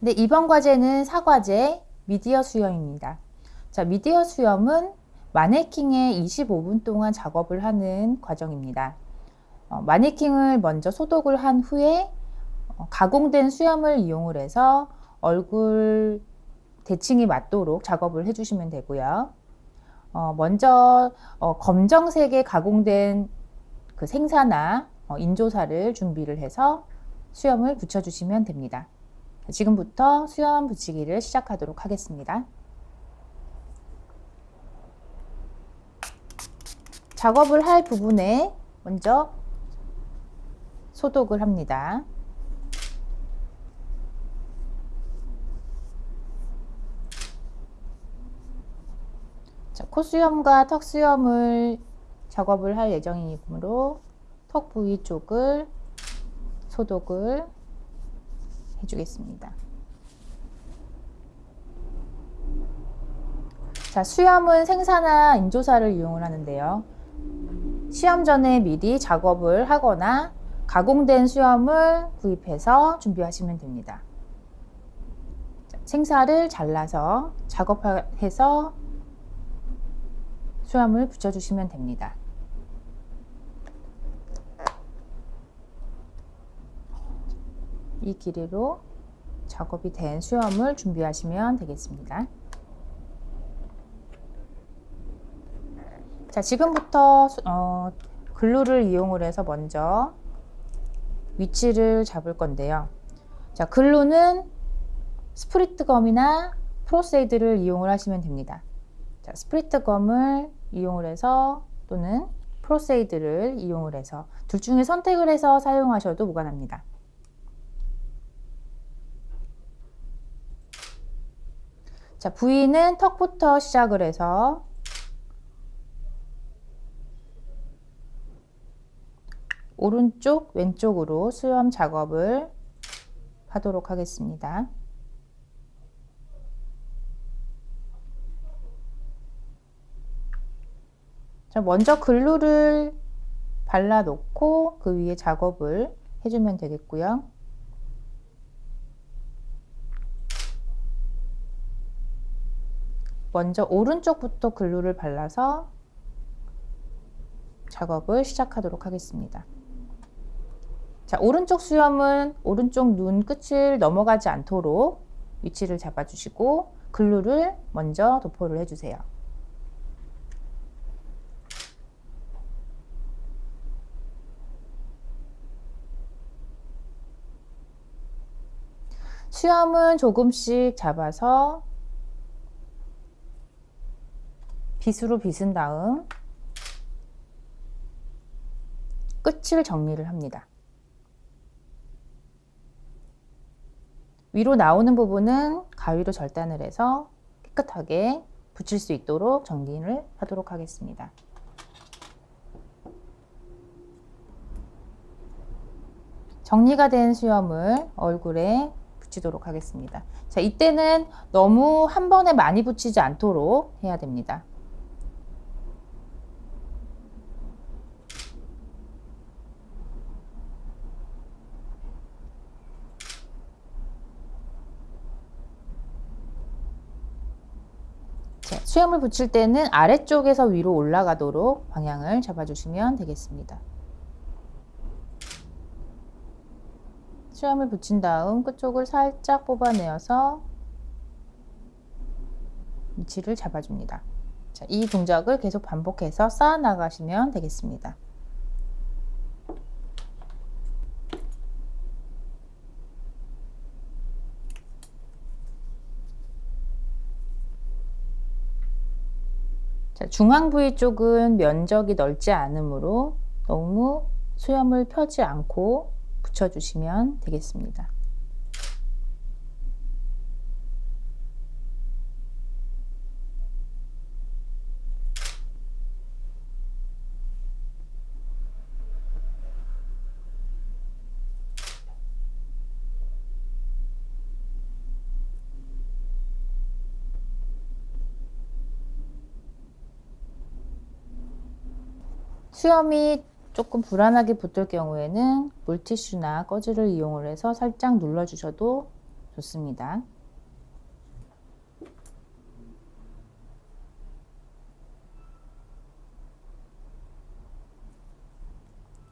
네, 이번 과제는 사과제 미디어 수염입니다. 자, 미디어 수염은 마네킹에 25분 동안 작업을 하는 과정입니다. 어, 마네킹을 먼저 소독을 한 후에 어, 가공된 수염을 이용을 해서 얼굴 대칭이 맞도록 작업을 해주시면 되고요. 어, 먼저 어, 검정색의 가공된 그 생사나 어, 인조사를 준비를 해서 수염을 붙여주시면 됩니다. 지금부터 수염 붙이기를 시작하도록 하겠습니다. 작업을 할 부분에 먼저 소독을 합니다. 자, 코수염과 턱수염을 작업을 할 예정이므로 턱 부위 쪽을 소독을 해주겠습니다. 자, 수염은 생사나 인조사를 이용을 하는데요. 시험 전에 미리 작업을 하거나 가공된 수염을 구입해서 준비하시면 됩니다. 자, 생사를 잘라서 작업해서 수염을 붙여주시면 됩니다. 이 길이로 작업이 된 수염을 준비하시면 되겠습니다. 자, 지금부터 어, glue를 이용을 해서 먼저 위치를 잡을 건데요. 자, glue는 spirit gum이나 Pros-Aide를 이용을 하시면 됩니다. 자, spirit gum을 이용을 해서 또는 Pros-Aide를 이용을 해서 둘 중에 선택을 해서 사용하셔도 무관합니다. 자, 부위는 턱부터 시작을 해서 오른쪽, 왼쪽으로 수염 작업을 하도록 하겠습니다. 자, 먼저 글루를 발라 놓고 그 위에 작업을 해주면 되겠고요. 먼저 오른쪽부터 글루를 발라서 작업을 시작하도록 하겠습니다. 자, 오른쪽 수염은 오른쪽 눈 끝을 넘어가지 않도록 위치를 잡아주시고 글루를 먼저 도포를 해주세요. 수염은 조금씩 잡아서 빗으로 빗은 다음 끝을 정리를 합니다. 위로 나오는 부분은 가위로 절단을 해서 깨끗하게 붙일 수 있도록 정리를 하도록 하겠습니다. 정리가 된 수염을 얼굴에 붙이도록 하겠습니다. 자, 이때는 너무 한 번에 많이 붙이지 않도록 해야 됩니다. 자, 수염을 붙일 때는 아래쪽에서 위로 올라가도록 방향을 잡아주시면 되겠습니다. 수염을 붙인 다음 끝쪽을 살짝 뽑아내어서 위치를 잡아줍니다. 자, 이 동작을 계속 반복해서 쌓아 나가시면 되겠습니다. 자, 중앙 부위 쪽은 면적이 넓지 않으므로 너무 수염을 펴지 않고 붙여주시면 되겠습니다. 수염이 조금 불안하게 붙을 경우에는 물티슈나 꺼즈를 이용을 해서 살짝 눌러주셔도 좋습니다.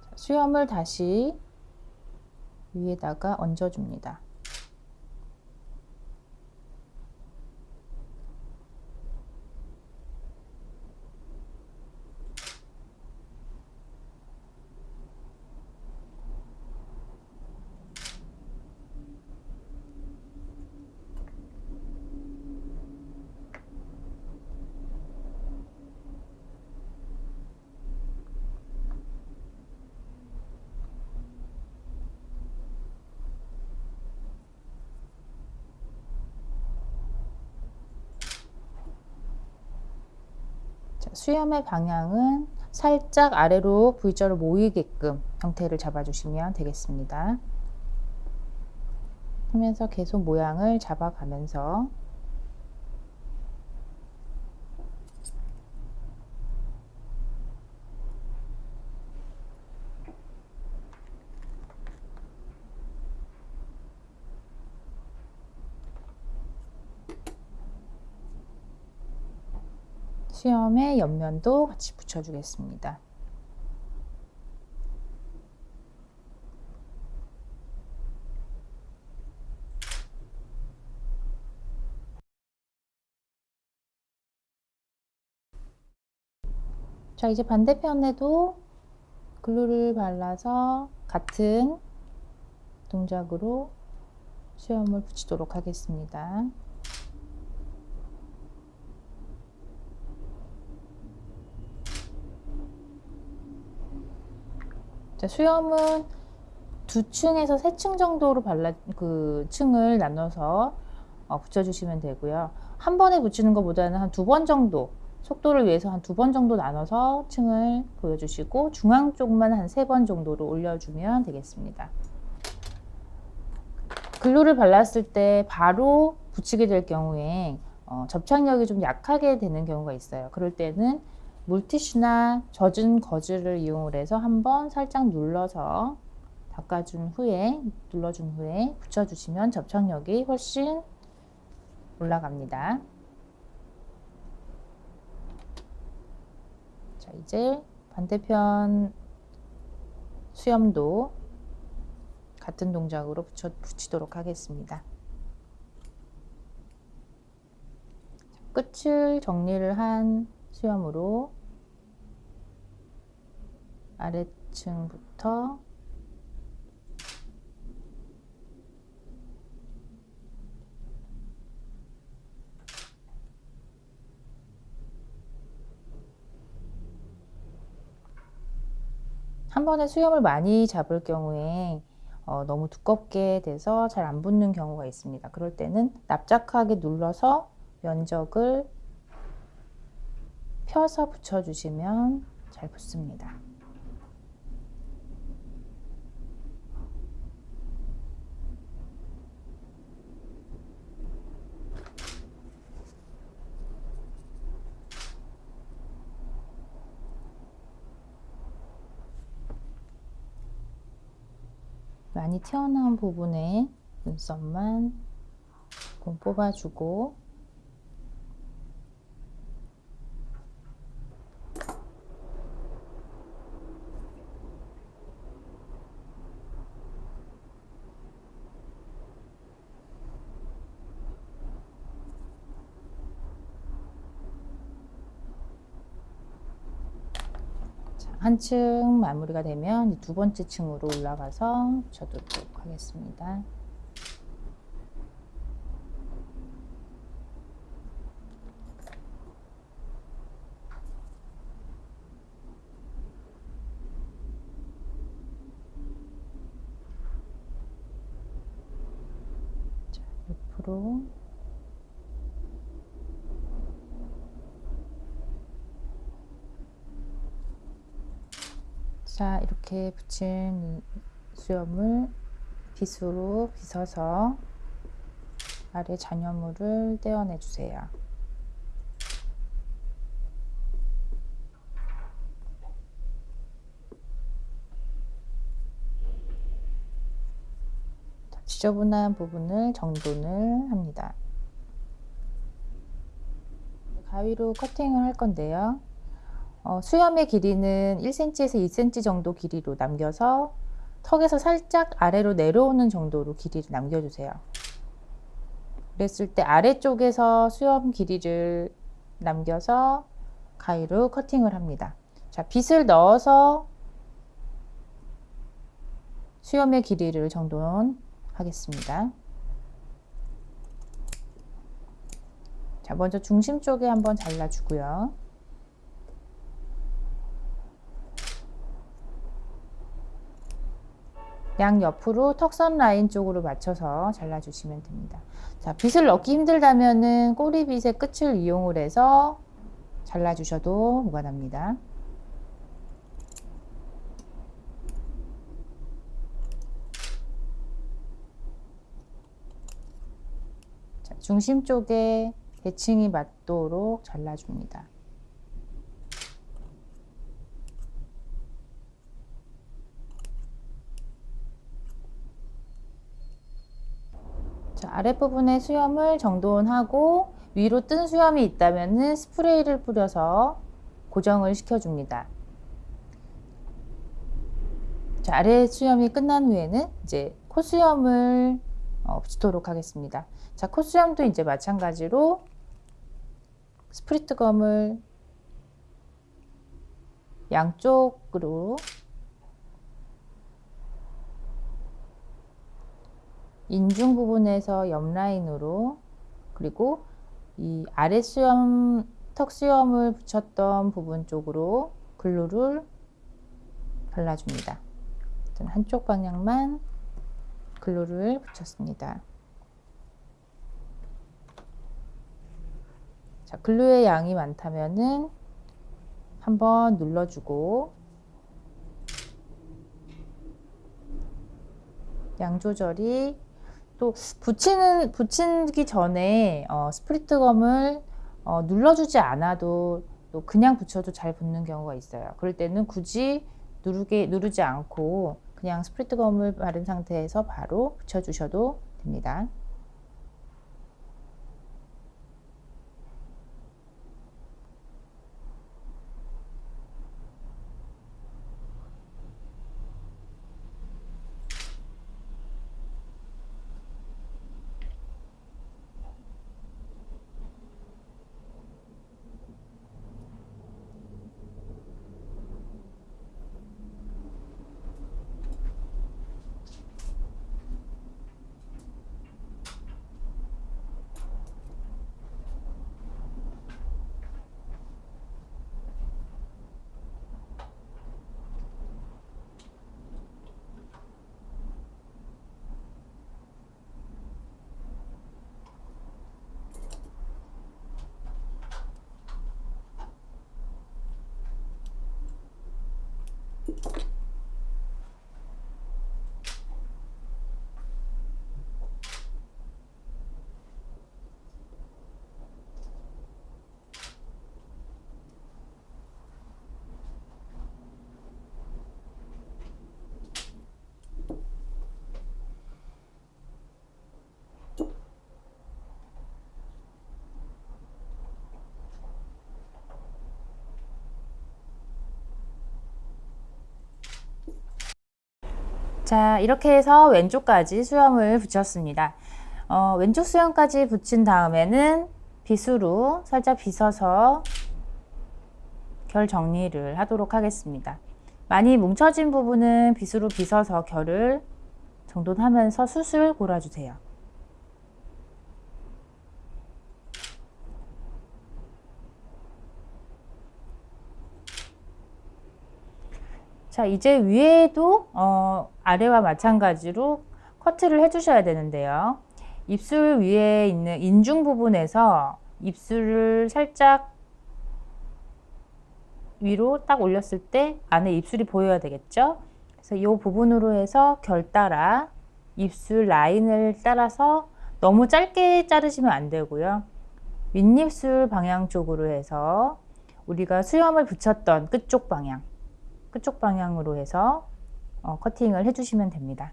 자, 수염을 다시 위에다가 얹어줍니다. 자, 수염의 방향은 살짝 아래로 V자로 모이게끔 형태를 잡아주시면 되겠습니다. 하면서 계속 모양을 잡아가면서 수염의 옆면도 같이 붙여주겠습니다. 자, 이제 반대편에도 글루를 발라서 같은 동작으로 수염을 붙이도록 하겠습니다. 수염은 두 층에서 세 층 정도로 발라 그 층을 나눠서 어, 붙여주시면 되고요. 한 번에 붙이는 것보다는 한 두 번 정도 속도를 위해서 한 두 번 정도 나눠서 층을 보여주시고 중앙 쪽만 한 세 번 정도로 올려주면 되겠습니다. 글루를 발랐을 때 바로 붙이게 될 경우에 어, 접착력이 좀 약하게 되는 경우가 있어요. 그럴 때는 물티슈나 젖은 거즈를 이용을 해서 한번 살짝 눌러서 닦아준 후에 눌러준 후에 붙여주시면 접착력이 훨씬 올라갑니다. 자 이제 반대편 수염도 같은 동작으로 붙여, 붙이도록 하겠습니다. 끝을 정리를 한 수염으로 아래층부터 한 번에 수염을 많이 잡을 경우에 어, 너무 두껍게 돼서 잘 안 붙는 경우가 있습니다. 그럴 때는 납작하게 눌러서 면적을 펴서 붙여주시면 잘 붙습니다. 많이 튀어나온 부분에 눈썹만 뽑아주고 한 층 마무리가 되면 두 번째 층으로 올라가서 붙여도록 하겠습니다. 자, 옆으로 자 이렇게 붙인 수염을 빗으로 빗어서 아래 잔여물을 떼어내 주세요. 지저분한 부분을 정돈을 합니다. 가위로 커팅을 할 건데요. 어, 수염의 길이는 1cm에서 2cm 정도 길이로 남겨서 턱에서 살짝 아래로 내려오는 정도로 길이를 남겨주세요. 그랬을 때 아래쪽에서 수염 길이를 남겨서 가위로 커팅을 합니다. 자, 빗을 넣어서 수염의 길이를 정돈하겠습니다. 자, 먼저 중심 쪽에 한번 잘라주고요. 양 옆으로 턱선 라인 쪽으로 맞춰서 잘라주시면 됩니다. 자, 빗을 넣기 힘들다면은 꼬리빗의 끝을 이용을 해서 잘라주셔도 무관합니다. 자, 중심 쪽에 대칭이 맞도록 잘라줍니다. 자, 아랫부분에 수염을 정돈하고 위로 뜬 수염이 있다면 스프레이를 뿌려서 고정을 시켜줍니다. 자, 아래 수염이 끝난 후에는 이제 콧수염을 어, 붙이도록 하겠습니다. 자, 콧수염도 이제 마찬가지로 spirit gum을 양쪽으로 인중 부분에서 옆 라인으로 그리고 이 아래 수염 턱 수염을 붙였던 부분 쪽으로 glue를 발라줍니다. 한쪽 방향만 글루를 붙였습니다. 자, 글루의 양이 많다면은 한번 눌러주고 양 조절이 또 붙이는 붙이기 전에 어, 스프리트 검을 어, 눌러주지 않아도 또 그냥 붙여도 잘 붙는 경우가 있어요. 그럴 때는 굳이 누르게 누르지 않고 그냥 스프리트 검을 바른 상태에서 바로 붙여주셔도 됩니다. 자 이렇게 해서 왼쪽까지 수염을 붙였습니다. 어, 왼쪽 수염까지 붙인 다음에는 빗으로 살짝 빗어서 결 정리를 하도록 하겠습니다. 많이 뭉쳐진 부분은 빗으로 빗어서 결을 정돈하면서 숯을 골아주세요. 자 이제 위에도 어, 아래와 마찬가지로 커트를 해 주셔야 되는데요. 입술 위에 있는 인중 부분에서 입술을 살짝 위로 딱 올렸을 때 안에 입술이 보여야 되겠죠? 그래서 이 부분으로 해서 결 따라 입술 라인을 따라서 너무 짧게 자르시면 안 되고요. 윗입술 방향 쪽으로 해서 우리가 수염을 붙였던 끝쪽 방향 끝쪽 방향으로 해서 어, 커팅을 해주시면 됩니다.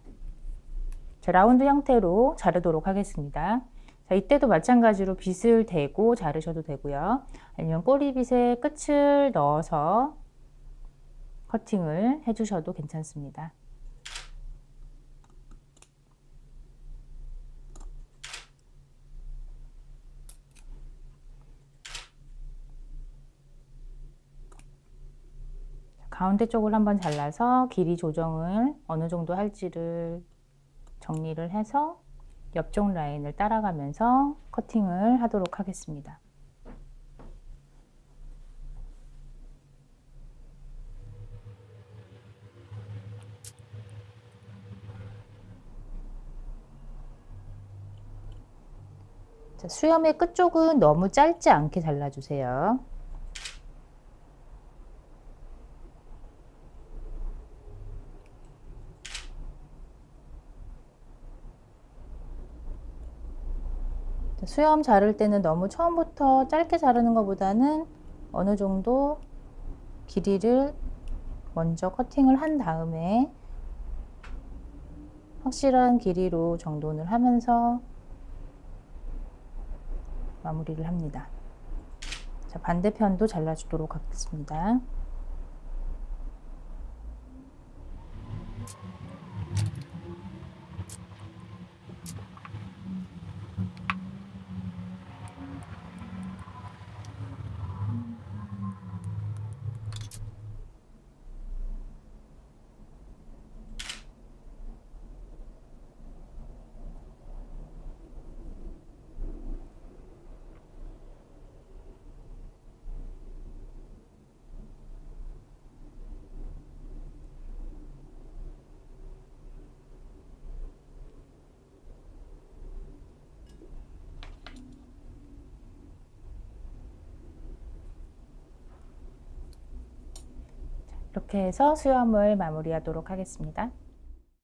자, 라운드 형태로 자르도록 하겠습니다. 자, 이때도 마찬가지로 빗을 대고 자르셔도 되고요. 아니면 꼬리빗에 끝을 넣어서 커팅을 해주셔도 괜찮습니다. 가운데 쪽을 한번 잘라서 길이 조정을 어느 정도 할지를 정리를 해서 옆쪽 라인을 따라가면서 커팅을 하도록 하겠습니다. 자, 수염의 끝쪽은 너무 짧지 않게 잘라주세요. 수염 자를 때는 너무 처음부터 짧게 자르는 것보다는 어느 정도 길이를 먼저 커팅을 한 다음에 확실한 길이로 정돈을 하면서 마무리를 합니다. 자, 반대편도 잘라주도록 하겠습니다. 이렇게 해서 수염을 마무리하도록 하겠습니다.